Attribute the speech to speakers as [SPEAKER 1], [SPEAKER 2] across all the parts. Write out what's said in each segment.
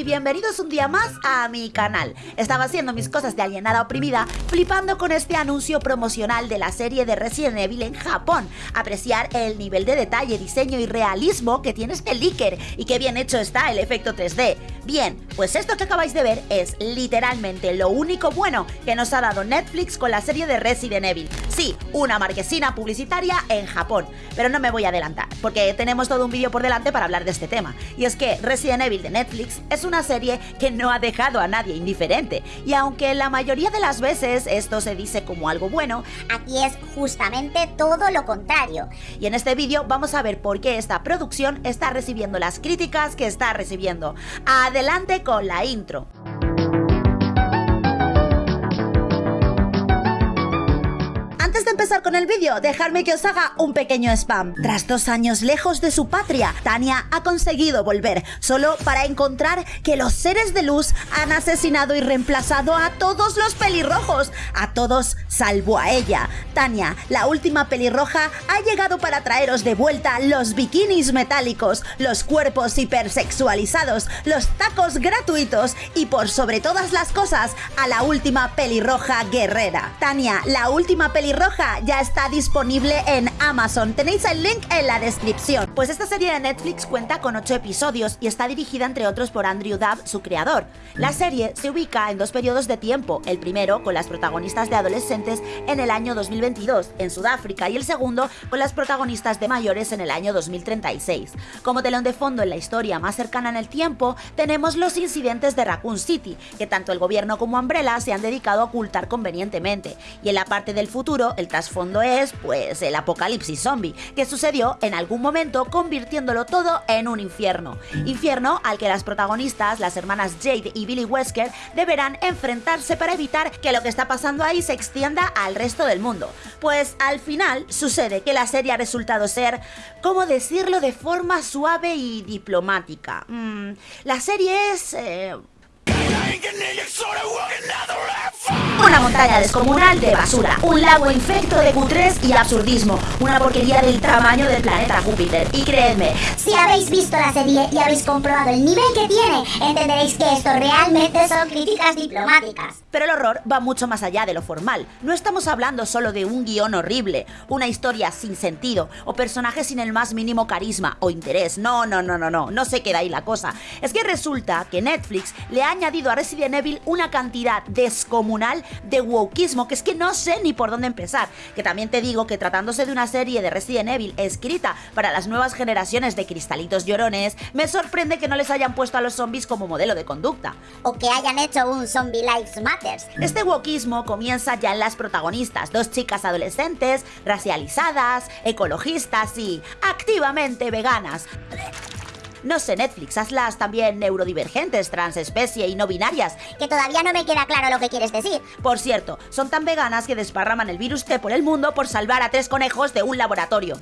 [SPEAKER 1] y bienvenidos un día más a mi canal. Estaba haciendo mis cosas de alienada oprimida, flipando con este anuncio promocional de la serie de Resident Evil en Japón. Apreciar el nivel de detalle, diseño y realismo que tiene este leaker y qué bien hecho está el efecto 3D. Bien, pues esto que acabáis de ver es literalmente lo único bueno que nos ha dado Netflix con la serie de Resident Evil. Sí, una marquesina publicitaria en Japón. Pero no me voy a adelantar, porque tenemos todo un vídeo por delante para hablar de este tema. Y es que Resident Evil de Netflix es una serie que no ha dejado a nadie indiferente. Y aunque la mayoría de las veces esto se dice como algo bueno,
[SPEAKER 2] aquí es justamente todo lo contrario.
[SPEAKER 1] Y en este vídeo vamos a ver por qué esta producción está recibiendo las críticas que está recibiendo. Adelante con la intro. Con el vídeo, dejadme que os haga un pequeño spam. Tras dos años lejos de su patria, Tania ha conseguido volver, solo para encontrar que los seres de luz han asesinado y reemplazado a todos los pelirrojos, a todos salvo a ella. Tania, la última pelirroja, ha llegado para traeros de vuelta los bikinis metálicos, los cuerpos hipersexualizados, los tacos gratuitos y por sobre todas las cosas, a la última pelirroja guerrera. Tania, la última pelirroja ya está disponible en Amazon. Tenéis el link en la descripción. Pues esta serie de Netflix cuenta con 8 episodios y está dirigida entre otros por Andrew Dubb, su creador. La serie se ubica en dos periodos de tiempo, el primero con las protagonistas de adolescentes en el año 2022 en Sudáfrica y el segundo con las protagonistas de mayores en el año 2036. Como telón de fondo en la historia más cercana en el tiempo, tenemos los incidentes de Raccoon City, que tanto el gobierno como Umbrella se han dedicado a ocultar convenientemente, y en la parte del futuro, el trasfondo es, pues, el apocalipsis zombie, que sucedió en algún momento convirtiéndolo todo en un infierno. Infierno al que las protagonistas, las hermanas Jade y Billy Wesker, deberán enfrentarse para evitar que lo que está pasando ahí se extienda al resto del mundo. Pues al final sucede que la serie ha resultado ser, ¿cómo decirlo de forma suave y diplomática? Mm, la serie es... Eh, una montaña descomunal de basura, un lago infecto de cutres y absurdismo, una porquería del tamaño del planeta Júpiter. Y creedme,
[SPEAKER 2] si habéis visto la serie y habéis comprobado el nivel que tiene, entenderéis que esto realmente son críticas diplomáticas.
[SPEAKER 1] Pero el horror va mucho más allá de lo formal. No estamos hablando solo de un guion horrible, una historia sin sentido o personajes sin el más mínimo carisma o interés. No, no, no, no, no, no se queda ahí la cosa. Es que resulta que Netflix le ha añadido a Resident Evil una cantidad descomunal de wokismo que es que no sé ni por dónde empezar. Que también te digo que tratándose de una serie de Resident Evil escrita para las nuevas generaciones de cristalitos llorones, me sorprende que no les hayan puesto a los zombies como modelo de conducta.
[SPEAKER 2] O que hayan hecho un Zombie Lives Matters.
[SPEAKER 1] Este wokismo comienza ya en las protagonistas, dos chicas adolescentes, racializadas, ecologistas y activamente veganas. No sé, Netflix, hazlas también neurodivergentes, transespecie y no binarias.
[SPEAKER 2] Que todavía no me queda claro lo que quieres decir.
[SPEAKER 1] Por cierto, son tan veganas que desparraman el virus T por el mundo por salvar a tres conejos de un laboratorio.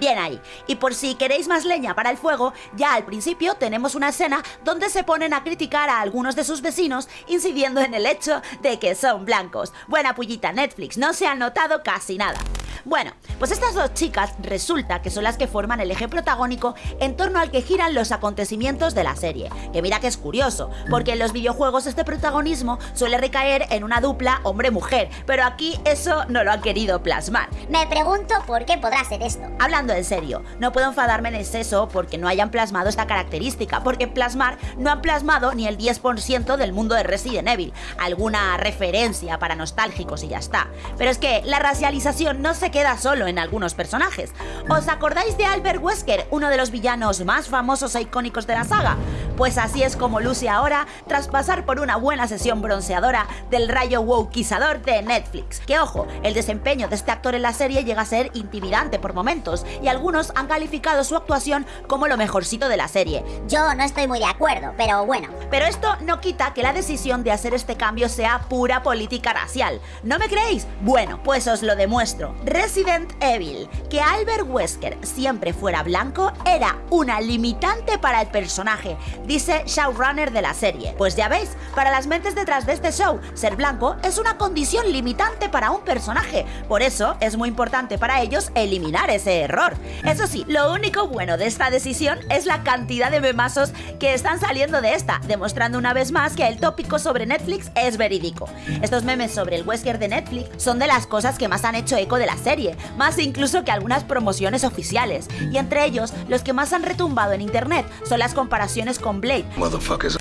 [SPEAKER 1] Bien ahí. Y por si queréis más leña para el fuego, ya al principio tenemos una escena donde se ponen a criticar a algunos de sus vecinos, incidiendo en el hecho de que son blancos. Buena pullita Netflix, no se ha notado casi nada. Bueno, pues estas dos chicas resulta que son las que forman el eje protagónico en torno al que giran los acontecimientos de la serie. Que mira que es curioso, porque en los videojuegos este protagonismo suele recaer en una dupla hombre-mujer, pero aquí eso no lo han querido plasmar.
[SPEAKER 2] Me pregunto por qué podrá ser esto.
[SPEAKER 1] Hablando en serio, no puedo enfadarme en exceso porque no hayan plasmado esta característica, porque plasmar no han plasmado ni el 10% del mundo de Resident Evil, alguna referencia para nostálgicos y ya está. Pero es que la racialización no se queda solo en algunos personajes. ¿Os acordáis de Albert Wesker, uno de los villanos más famosos e icónicos de la saga? Pues así es como luce ahora tras pasar por una buena sesión bronceadora del rayo wokeizador de Netflix. Que ojo, el desempeño de este actor en la serie llega a ser intimidante por momentos y algunos han calificado su actuación como lo mejorcito de la serie.
[SPEAKER 2] Yo no estoy muy de acuerdo, pero bueno.
[SPEAKER 1] Pero esto no quita que la decisión de hacer este cambio sea pura política racial. ¿No me creéis? Bueno, pues os lo demuestro. Resident Evil, que Albert Wesker siempre fuera blanco era una limitante para el personaje. dice showrunner de la serie. Pues ya veis, para las mentes detrás de este show, ser blanco es una condición limitante para un personaje. Por eso es muy importante para ellos eliminar ese error. Eso sí, lo único bueno de esta decisión es la cantidad de memazos que están saliendo de esta, demostrando una vez más que el tópico sobre Netflix es verídico. Estos memes sobre el Wesker de Netflix son de las cosas que más han hecho eco de la serie, más incluso que algunas promociones oficiales. Y entre ellos, los que más han retumbado en internet son las comparaciones con Blade.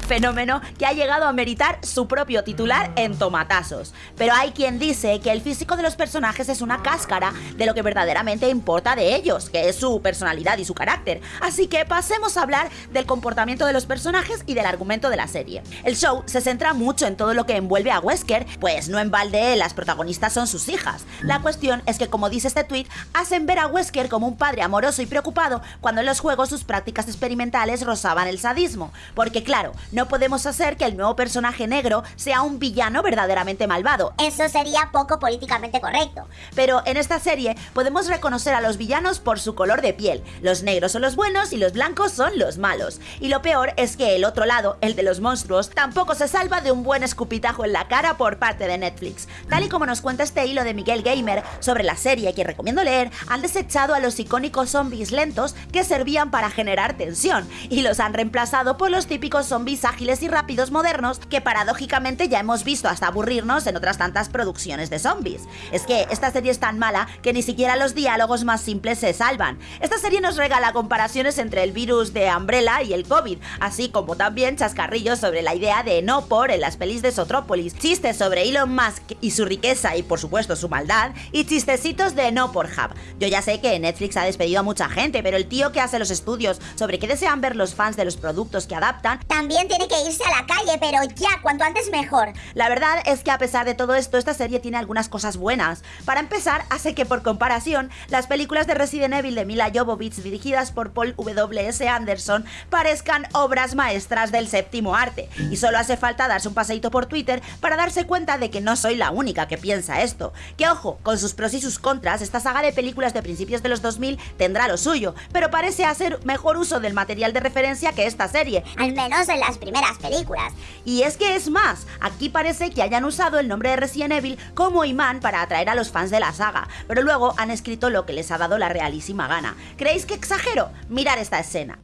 [SPEAKER 1] Fenómeno que ha llegado a meritar su propio titular en tomatazos. Pero hay quien dice que el físico de los personajes es una cáscara de lo que verdaderamente importa de ellos, que es su personalidad y su carácter. Así que pasemos a hablar del comportamiento de los personajes y del argumento de la serie. El show se centra mucho en todo lo que envuelve a Wesker, pues no en balde las protagonistas son sus hijas. La cuestión es que, como dice este tweet, hacen ver a Wesker como un padre amoroso y preocupado cuando en los juegos sus prácticas experimentales rozaban el sadismo. Porque claro, no podemos hacer que el nuevo personaje negro sea un villano verdaderamente malvado.
[SPEAKER 2] Eso sería poco políticamente correcto.
[SPEAKER 1] Pero en esta serie podemos reconocer a los villanos por su color de piel. Los negros son los buenos y los blancos son los malos. Y lo peor es que el otro lado, el de los monstruos, tampoco se salva de un buen escupitajo en la cara por parte de Netflix. Tal y como nos cuenta este hilo de Miguel Gamer sobre la serie que recomiendo leer, han desechado a los icónicos zombies lentos que servían para generar tensión y los han reemplazado por los típicos zombies ágiles y rápidos modernos que paradójicamente ya hemos visto hasta aburrirnos en otras tantas producciones de zombies. Es que esta serie es tan mala que ni siquiera los diálogos más simples se salvan. Esta serie nos regala comparaciones entre el virus de Umbrella y el COVID, así como también chascarrillos sobre la idea de no por en las pelis de Sotrópolis, chistes sobre Elon Musk y su riqueza y por supuesto su maldad, y chistecitos de no por Hub. Yo ya sé que Netflix ha despedido a mucha gente, pero el tío que hace los estudios sobre qué desean ver los fans de los productos que adaptan,
[SPEAKER 2] También tiene que irse a la calle, pero ya, cuanto antes mejor.
[SPEAKER 1] La verdad es que a pesar de todo esto, esta serie tiene algunas cosas buenas. Para empezar, hace que por comparación, las películas de Resident Evil de Mila Jovovich dirigidas por Paul W.S. Anderson parezcan obras maestras del séptimo arte. Y solo hace falta darse un paseíto por Twitter para darse cuenta de que no soy la única que piensa esto. Que ojo, con sus pros y sus contras, esta saga de películas de principios de los 2000 tendrá lo suyo, pero parece hacer mejor uso del material de referencia que esta serie.
[SPEAKER 2] Al menos en las primeras películas.
[SPEAKER 1] Y es que es más, aquí parece que hayan usado el nombre de Resident Evil como imán para atraer a los fans de la saga, pero luego han escrito lo que les ha dado la realísima gana. ¿Creéis que exagero? Mirar esta escena.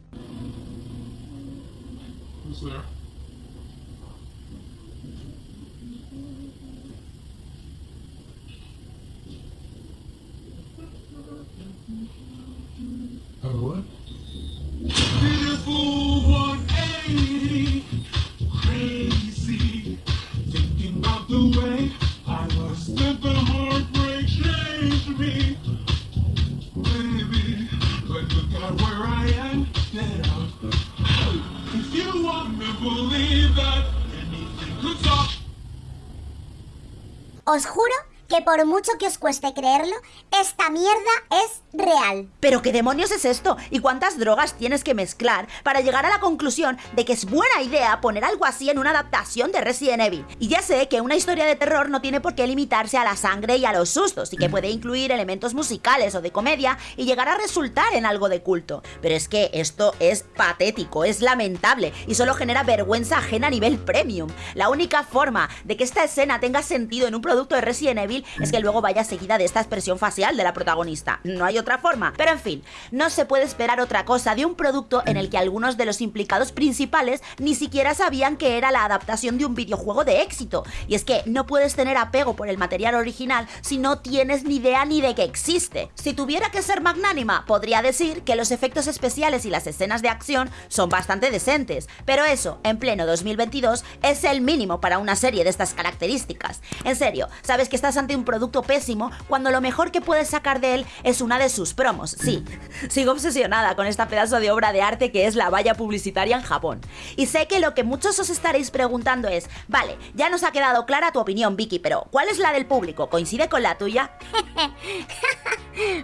[SPEAKER 3] What? Beautiful 180, crazy, thinking the way I the heartbreak me. Look at where I am. If you want to believe that anything.
[SPEAKER 2] Os juro que por mucho que os cueste creerlo, esta mierda es real.
[SPEAKER 1] ¿Pero qué demonios es esto? ¿Y cuántas drogas tienes que mezclar para llegar a la conclusión de que es buena idea poner algo así en una adaptación de Resident Evil? Y ya sé que una historia de terror no tiene por qué limitarse a la sangre y a los sustos, y que puede incluir elementos musicales o de comedia y llegar a resultar en algo de culto. Pero es que esto es patético, es lamentable y solo genera vergüenza ajena a nivel premium. La única forma de que esta escena tenga sentido en un producto de Resident Evil es que luego vaya seguida de esta expresión facial de la protagonista. No hay otra forma. Pero en fin, no se puede esperar otra cosa de un producto en el que algunos de los implicados principales ni siquiera sabían que era la adaptación de un videojuego de éxito. Y es que no puedes tener apego por el material original si no tienes ni idea ni de que existe. Si tuviera que ser magnánima, podría decir que los efectos especiales y las escenas de acción son bastante decentes. Pero eso, en pleno 2022, es el mínimo para una serie de estas características. En serio, sabes que estás ante un producto pésimo cuando lo mejor que puedes sacar de él es una de sus promos. Sí, sigo obsesionada con esta pedazo de obra de arte que es la valla publicitaria en Japón. Y sé que lo que muchos os estaréis preguntando es, vale, ya nos ha quedado clara tu opinión, Vicky, pero ¿cuál es la del público? ¿Coincide con la tuya?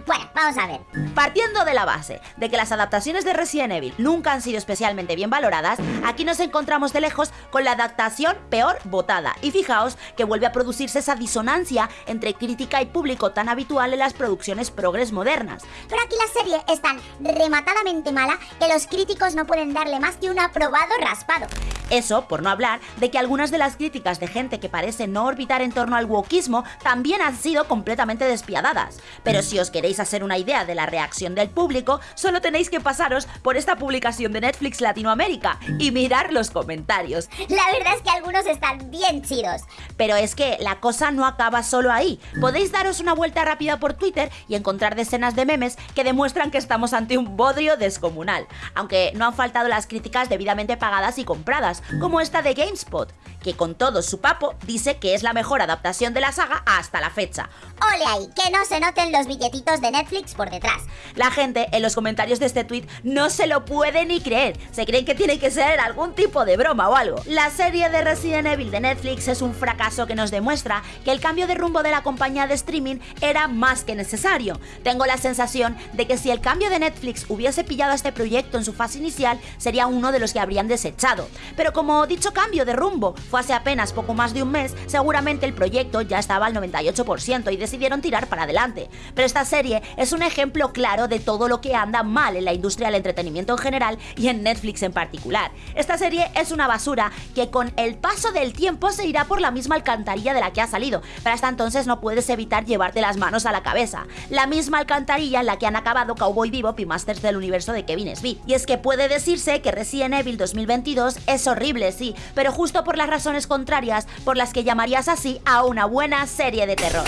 [SPEAKER 2] Bueno, vamos a ver.
[SPEAKER 1] Partiendo de la base de que las adaptaciones de Resident Evil nunca han sido especialmente bien valoradas, aquí nos encontramos de lejos con la adaptación peor votada. Y fijaos que vuelve a producirse esa disonancia entre crítica y público tan habitual en las producciones progres modernas.
[SPEAKER 2] Pero aquí la serie es tan rematadamente mala que los críticos no pueden darle más que un aprobado raspado.
[SPEAKER 1] Eso, por no hablar de que algunas de las críticas de gente que parece no orbitar en torno al wokismo también han sido completamente despiadadas. Pero si os queréis hacer una idea de la reacción del público, solo tenéis que pasaros por esta publicación de Netflix Latinoamérica y mirar los comentarios.
[SPEAKER 2] La verdad es que algunos están bien chidos.
[SPEAKER 1] Pero es que la cosa no acaba solo ahí. Podéis daros una vuelta rápida por Twitter y encontrar decenas de memes que demuestran que estamos ante un bodrio descomunal. Aunque no han faltado las críticas debidamente pagadas y compradas, como esta de GameSpot, que con todo su papo dice que es la mejor adaptación de la saga hasta la fecha.
[SPEAKER 2] Ole ahí, que no se noten los de Netflix por detrás.
[SPEAKER 1] La gente en los comentarios de este tweet no se lo puede ni creer, se creen que tiene que ser algún tipo de broma o algo. La serie de Resident Evil de Netflix es un fracaso que nos demuestra que el cambio de rumbo de la compañía de streaming era más que necesario. Tengo la sensación de que si el cambio de Netflix hubiese pillado a este proyecto en su fase inicial, sería uno de los que habrían desechado. Pero como dicho cambio de rumbo fue hace apenas poco más de un mes, seguramente el proyecto ya estaba al 98% y decidieron tirar para adelante. Pero esta serie es un ejemplo claro de todo lo que anda mal en la industria del entretenimiento en general y en Netflix en particular. Esta serie es una basura que con el paso del tiempo se irá por la misma alcantarilla de la que ha salido, pero hasta entonces no puedes evitar llevarte las manos a la cabeza. La misma alcantarilla en la que han acabado Cowboy Bebop y Masters del universo de Kevin Smith. Y es que puede decirse que Resident Evil 2022 es horrible, sí, pero justo por las razones contrarias por las que llamarías así a una buena serie de terror.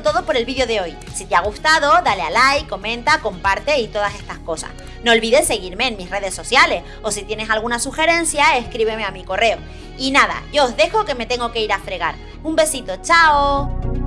[SPEAKER 1] Todo por el vídeo de hoy. Si te ha gustado, dale a like, comenta, comparte y todas estas cosas. No olvides seguirme en mis redes sociales o si tienes alguna sugerencia, escríbeme a mi correo. Y nada, yo os dejo que me tengo que ir a fregar. Un besito, chao.